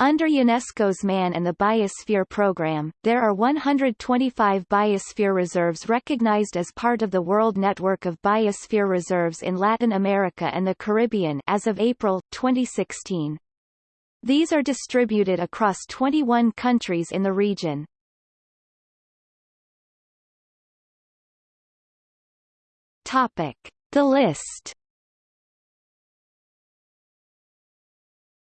Under UNESCO's Man and the Biosphere program, there are 125 biosphere reserves recognized as part of the World Network of Biosphere Reserves in Latin America and the Caribbean as of April 2016. These are distributed across 21 countries in the region. Topic: The list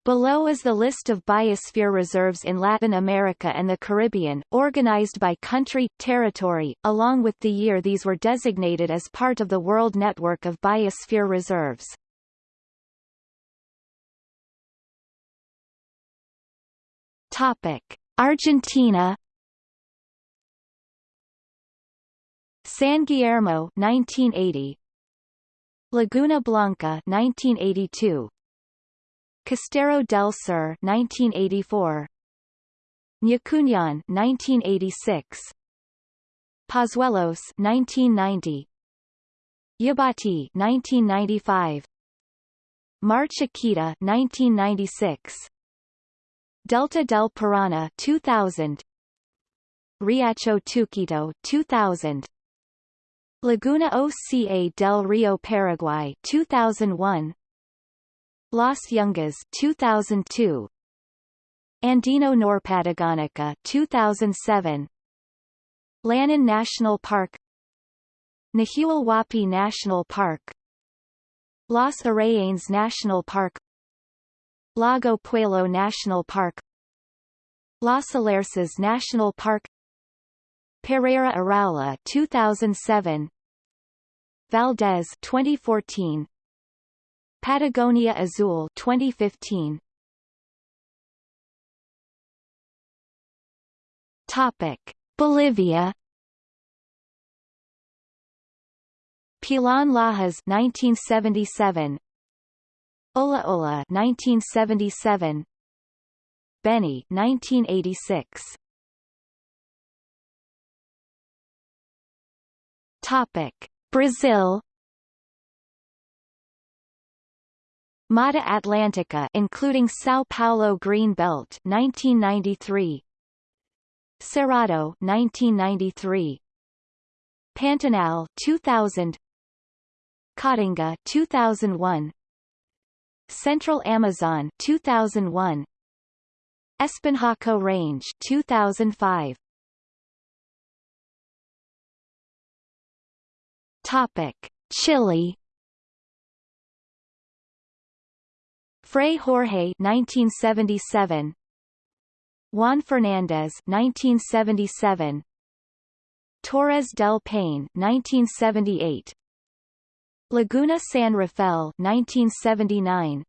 Below is the list of biosphere reserves in Latin America and the Caribbean, organized by country, territory, along with the year these were designated as part of the World Network of Biosphere Reserves. Topic: Argentina San Guillermo 1980 Laguna Blanca 1982 Costero del Sur 1984 Ñacuñán 1986 Pozuelos 1990 Yabotí 1995 Mar Chiquita 1996 Delta del Parana 2000 Riacho Teuquito 2000 Laguna Oca del Rio Paraguay 2001 Las Yungas 2002 Andino Norpatagonica 2007 Lanín National Park. Nahuel Huapi National Park. Los Arayanes National Park. Lago Puelo National Park. Los Alerces National Park. Pereyra Iraola 2007 Valdés 2014 Patagonia Azul 2015 Topic. Bolivia. Pilón Lajas 1977 Ulla Ulla 1977 Beni 1986 Topic. Brazil Mata Atlantica including São Paulo Green Belt 1993 Cerrado 1993 Pantanal 2000 Caatinga 2001 Central Amazon 2001 Espinhaco Range 2005 Topic. Chile Fray Jorge 1977 Juan Fernandez 1977 Torres del Paine 1978 Laguna San Rafael 1979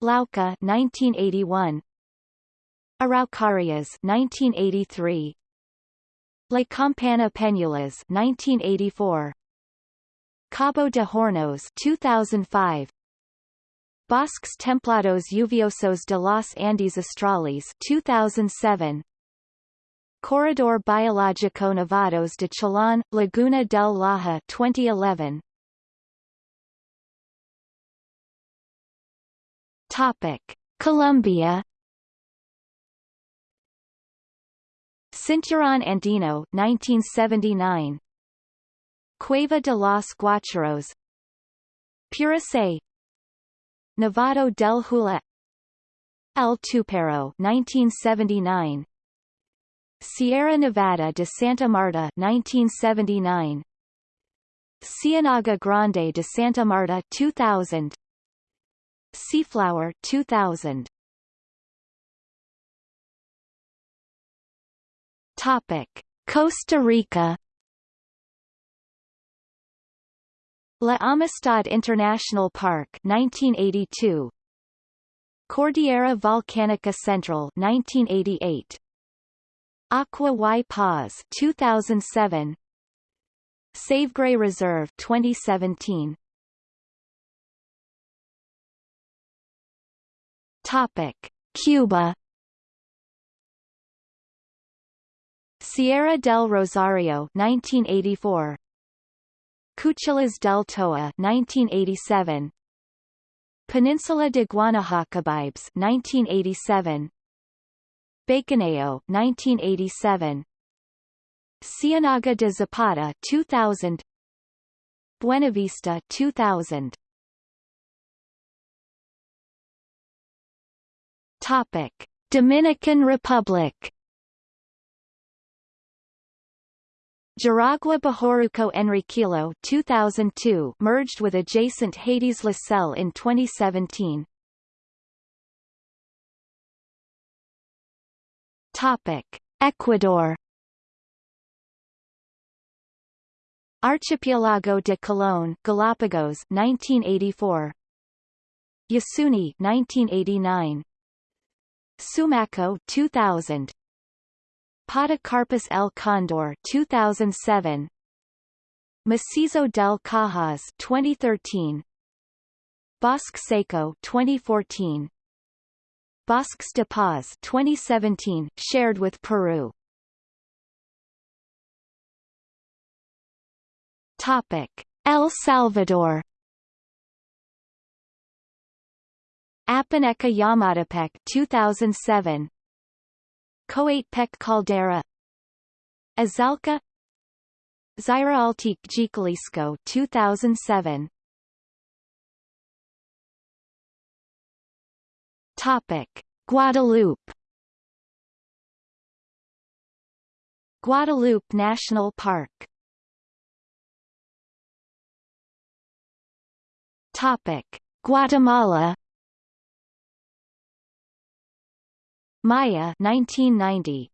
Lauca 1981 Araucarias 1983 La Campana Peñuelas 1984 Cabo de Hornos 2005 Bosques Templados Lluviosos de los Andes Australes 2007 Corredor Biológico Nevados de Chillán, Laguna del Laja 2011 Topic. Colombia Cinturón Andino 1979 Cueva de los Guacharos Puracé Nevado del Huila El Tuparro 1979 Sierra Nevada de Santa Marta 1979 Ciénaga Grande de Santa Marta 2000 Seaflower 2000 Topic. Costa Rica La Amistad International Park 1982 Cordillera Volcánica Central 1988 Agua y Paz 2007 Savegre Reserve 2017 Topic Cuba. Sierra del Rosario 1984 Cuchillas del Toa 1987 Peninsula de Guanahacabibes 1987 Baconao 1987 Ciénaga de Zapata 2000 Buenavista 2000 Topic Dominican Republic Jaragua Bahoruco Enriquillo 2002 merged with adjacent Haiti's La Selle in 2017. Topic: Ecuador Archipelago de Colón Galapagos 1984 Yasuni 1989 Sumaco 2000 Podocarpus El Condor 2007 Macizo del Cajas 2013 Bosque Seco 2014 Bosques de Paz 2017 shared with Peru. Topic. El Salvador. Apaneca Ilamatepec 2007 Coatepec Caldera. Azalca Zyraaltique Jiquilisco 2007 Topic. Guadeloupe. Guadeloupe National Park. Topic. Guatemala Maya 1990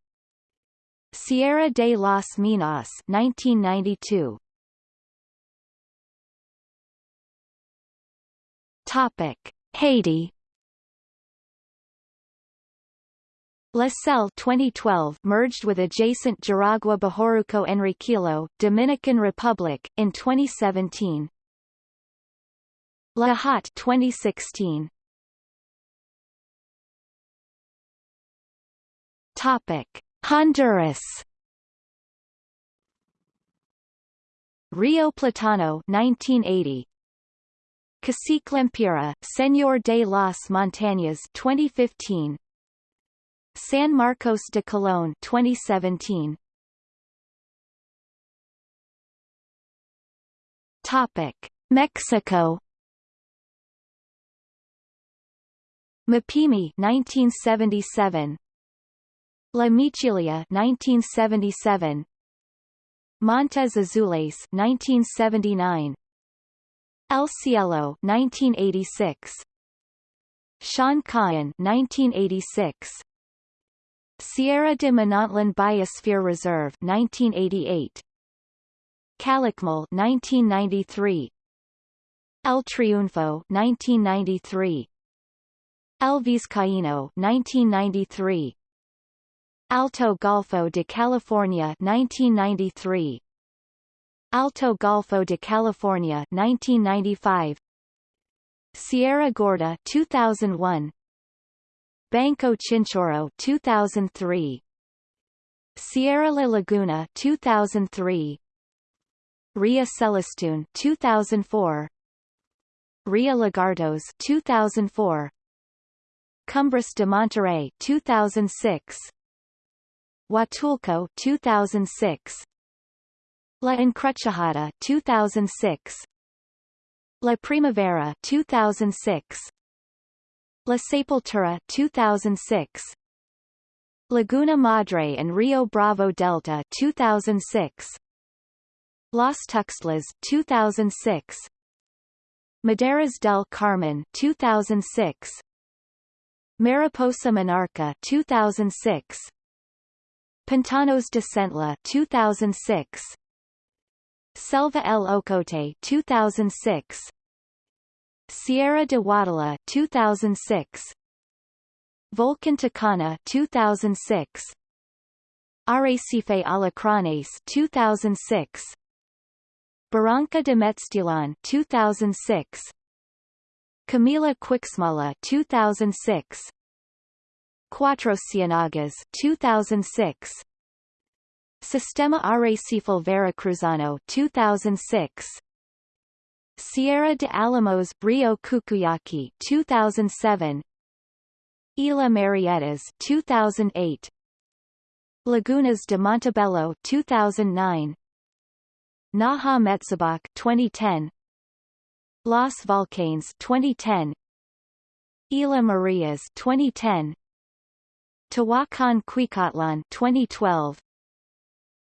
Sierra de las Minas 1992 Topic. Haiti. La Selle 2012 merged with adjacent Jaragua Bahoruco Enriquillo, Dominican Republic, in 2017. La Hotte 2016 Topic: Honduras. Rio Platano 1980. Cacique Lempira, Señor de las Montañas 2015. San Marcos de Colón 2017. Topic: Mexico. Mapimi 1977 La Michilia 1977 Montes Azules 1979 El Cielo 1986 Sian Ka'an 1986 Sierra de Manantlan Biosphere Reserve 1988 Calakmul 1993 El Triunfo 1993 El Vizcaíno 1993 Alto Golfo de California 1993 Alto Golfo de California 1995 Sierra Gorda 2001 Banco Chinchorro 2003 Sierra La Laguna 2003 Ria Celestún 2004 Ria Lagartos 2004 Cumbres de Monterrey 2006 Huatulco 2006 La Encrucijada 2006 La Primavera 2006 La Sepultura 2006 Laguna Madre and Rio Bravo Delta 2006 Las Tuxtlas 2006 Maderas del Carmen 2006 Mariposa Monarca 2006 Pantanos de Centla 2006 Selva El Ocote 2006 Sierra de Huautla 2006 Volcan Tacana 2006 Arrecife Alacranes 2006 Barranca de Meztlan 2006 Chamela Cuixmala 2006 Cuatro Cienagas 2006 Sistema Arrecifal Veracruzano 2006 Sierra de Alamos Rio Cuchujaqui 2007 Isla Marietas 2008 Lagunas de Montebello 2009 Naha Metzabok 2010 Los Volcanes 2010 Isla Marias 2010 Tehuacan Cuicatlan 2012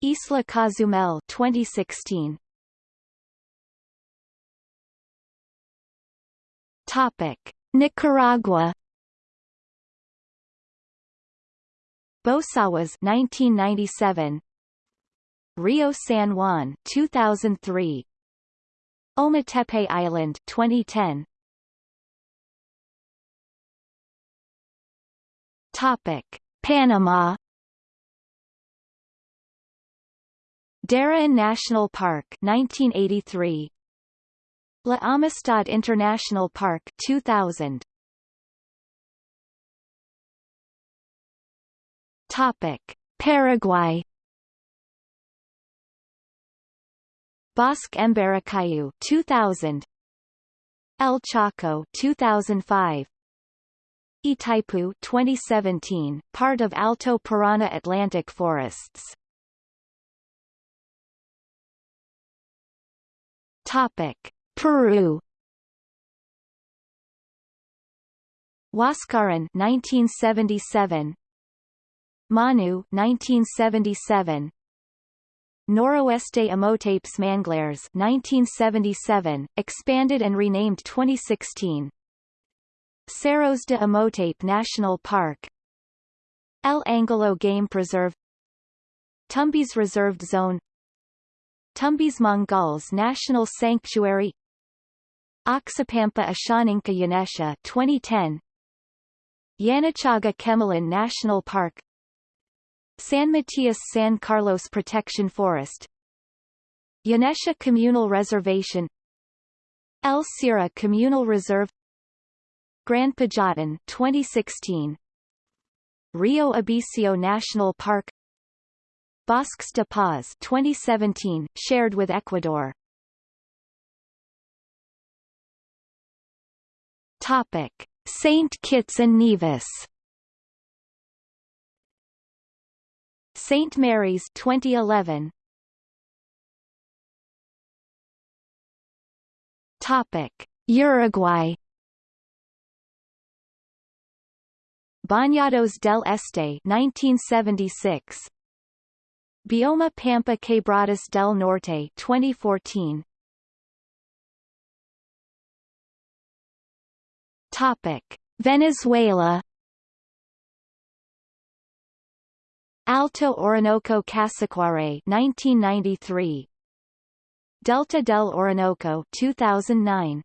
Isla Cozumel 2016 Topic. Nicaragua. Bosawas 1997 Rio San Juan 2003 Ometepe Island 2010 Topic Panama. Darien National Park 1983 La Amistad International Park 2000 Topic: Paraguay. Bosque Mbaracayú 2000 El Chaco 2005 Itaipu 2017 part of Alto Parana Atlantic Forests. Topic. Peru. Huascaran 1977 Manu 1977 Noroeste Amotapes Manglares 1977, expanded and renamed 2016 Cerros de Amotape National Park El Angolo Game Preserve Tumbes Reserved Zone Tumbes Mongols National Sanctuary Oxapampa Ashaninka Yanesha 2010 Yanachaga Chemillén National Park San Matias San Carlos Protection Forest Yanesha Communal Reservation El Sira Communal Reserve Grand Pajatan 2016 Rio Abiseo National Park. Bosques de Paz 2017 shared with Ecuador. Topic. Saint Kitts and Nevis. St. Mary's 2011 Topic. Uruguay Bañados del Este 1976 Bioma Pampa Quebradas del Norte 2014 Topic. Venezuela. Alto Orinoco Casiquiare 1993 Delta del Orinoco 2009